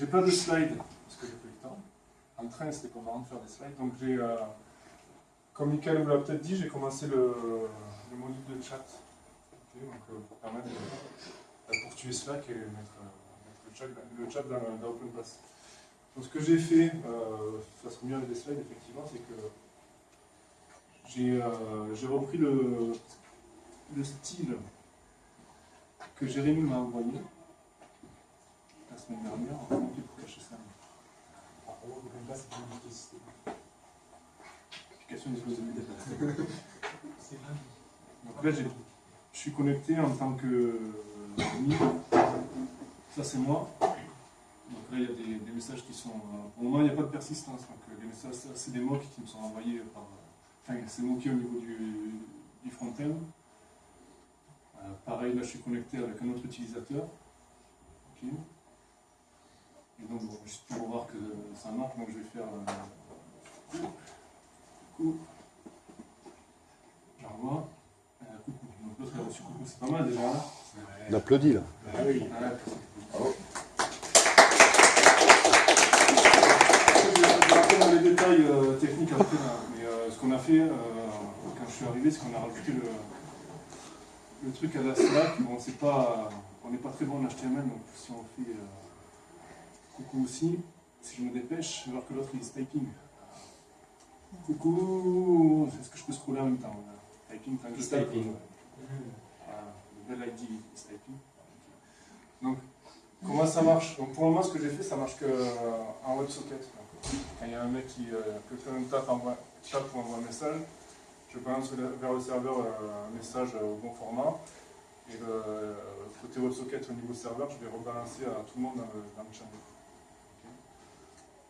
j'ai pas de slides, parce que j'ai pas le temps. En train, c'était pas marrant de faire des slides. Donc j'ai, euh, comme Michael vous l'a peut-être dit, j'ai commencé le, le, module de chat. donc, euh, pour permettre de, pour tuer Slack et mettre, mettre le, chat, dans, dans OpenPass. Donc ce que j'ai fait, euh, ça serait mieux avec des slides effectivement, c'est que j'ai euh, repris le, le style que Jérémy m'a envoyé semaine dernière. Application Donc là, je suis connecté en tant que ami. Ça, c'est moi. Donc là, il y a des, des, messages qui sont... Pour le moment, il n'y a pas de persistance. Donc les messages, c'est des mots qui me sont envoyés par... Enfin, c'est moqué au niveau du, du front-end. Euh, pareil, là je suis connecté avec un autre utilisateur. Et juste pour voir que ça marche, donc je vais faire euh, coucou. J'envoie. Euh, coucou. Donc l'autre a reçu coucou, c'est pas mal déjà. On applaudit là. Ah, oui. Ah. Je vais dans les détails euh, techniques après, mais euh, ce qu'on a fait quand je suis arrivé, c'est qu'on a rajouté le, le truc à la Slack, bon, c'est pas, on n'est pas très bon en HTML, donc si on fait euh, coucou aussi, si je me dépêche, voir que l'autre il est typing. Coucou, est-ce que je peux scroller en même temps Typing, tant que je typing. Voilà, le bel ID is typing. Donc, comment ça marche? Donc, Pour le moment, ce que j'ai fait, ça marche qu'en euh, WebSocket. Quand il y a un mec qui, euh, que fait un tap, envoie, tape ou envoie un message, je balance vers le serveur euh, un message au bon format. Et le côté WebSocket au niveau serveur, je vais rebalancer à tout le monde dans le, channel.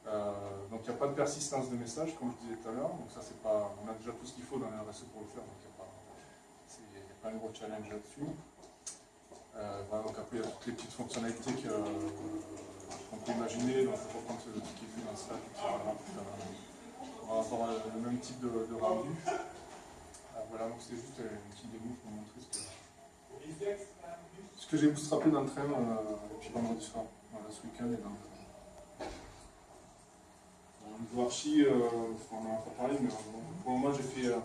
Euh, donc il n'y a pas de persistance de message, comme je disais tout à l'heure. Donc ça, c'est pas, on a déjà tout ce qu'il faut dans le RSE pour le faire, donc il n'y a, pas un gros challenge là-dessus. Euh, donc après, il y a toutes les petites fonctionnalités qu'on peut imaginer. Donc faut prendre ce, qui est fait dans Slack. On va avoir le même type de, rendu. Voilà, donc c'est juste une petite démo pour montrer ce que, ce que j'ai bootstrappé dans le train, euh, et puis vendredi soir, ce week-end et dans le Au niveau archi, euh, on en a pas parlé, mais euh, pour moment j'ai fait euh,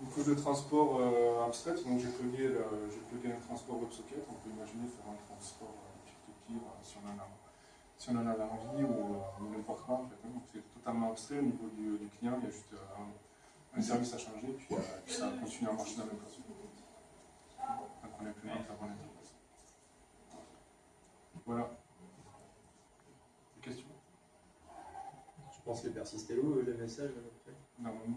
une couche de transport euh, abstraite, donc j'ai plugué, un transport WebSocket, on peut imaginer faire un transport peer-to-peer si on en a si on en a l'envie ou, n'importe quoi en. Hein. Donc c'est totalement abstrait au niveau du, client, il y a juste un, service a changé, puis, euh, puis, ça continue à marcher dans même façon. On. Voilà. Des questions Je pense où le message à peu près Normalement.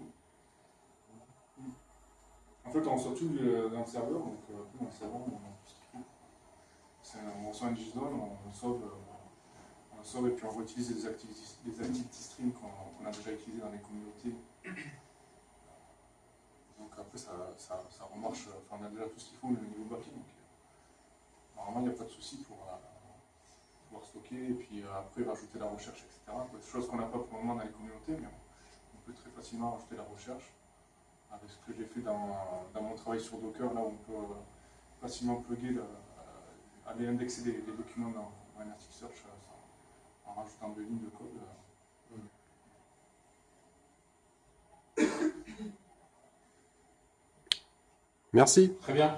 En fait, on reçoit tout dans le serveur, donc euh, dans le serveur, on faut. On reçoit un JSON, on sauve, euh, on sauve et puis on réutilise les activities, les activity streams qu'on a déjà utilisés dans les communautés donc après, ça, ça, ça remarche, enfin, on a déjà tout ce qu'il faut au niveau backend. Donc, euh, normalement, il n'y a pas de souci pour euh, et puis euh, après rajouter la recherche, etc. Des choses qu'on n'a pas pour le moment dans les communautés, mais on, peut très facilement rajouter la recherche avec ce que j'ai fait dans, dans, mon travail sur Docker, là on peut facilement plugger, aller indexer des, documents dans, dans Elasticsearch en rajoutant deux lignes de code. Merci. Très bien.